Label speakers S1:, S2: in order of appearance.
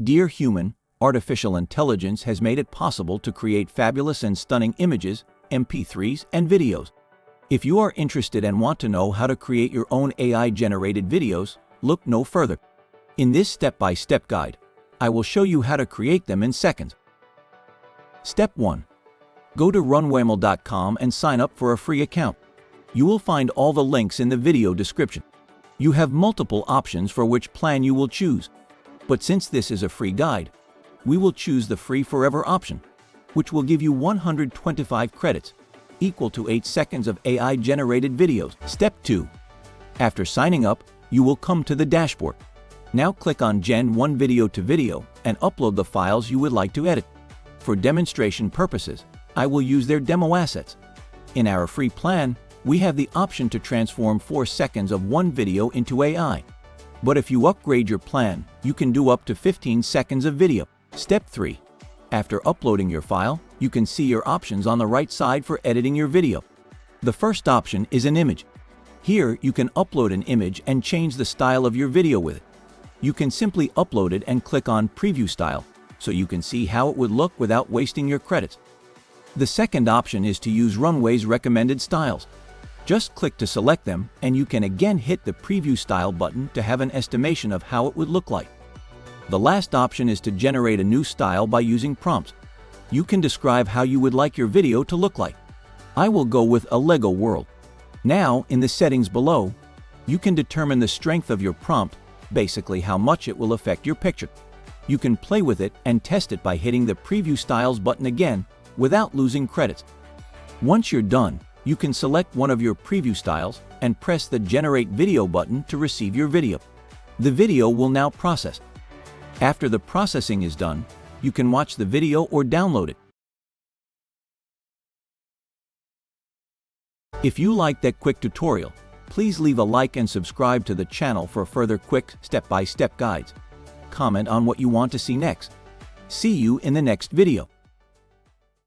S1: Dear human, artificial intelligence has made it possible to create fabulous and stunning images, MP3s, and videos. If you are interested and want to know how to create your own AI-generated videos, look no further. In this step-by-step guide, I will show you how to create them in seconds. Step 1. Go to runwayml.com and sign up for a free account. You will find all the links in the video description. You have multiple options for which plan you will choose, but since this is a free guide, we will choose the free forever option, which will give you 125 credits, equal to 8 seconds of AI-generated videos. Step 2. After signing up, you will come to the dashboard. Now click on Gen 1 Video to Video and upload the files you would like to edit. For demonstration purposes, I will use their demo assets. In our free plan, we have the option to transform 4 seconds of one video into AI. But if you upgrade your plan, you can do up to 15 seconds of video. Step 3. After uploading your file, you can see your options on the right side for editing your video. The first option is an image. Here, you can upload an image and change the style of your video with it. You can simply upload it and click on Preview Style, so you can see how it would look without wasting your credits. The second option is to use Runway's recommended styles. Just click to select them and you can again hit the Preview Style button to have an estimation of how it would look like. The last option is to generate a new style by using prompts. You can describe how you would like your video to look like. I will go with a Lego world. Now, in the settings below, you can determine the strength of your prompt, basically how much it will affect your picture. You can play with it and test it by hitting the Preview Styles button again without losing credits. Once you're done, you can select one of your preview styles and press the Generate Video button to receive your video. The video will now process. After the processing is done, you can watch the video or download it. If you liked that quick tutorial, please leave a like and subscribe to the channel for further quick step-by-step -step guides. Comment on what you want to see next. See you in the next video.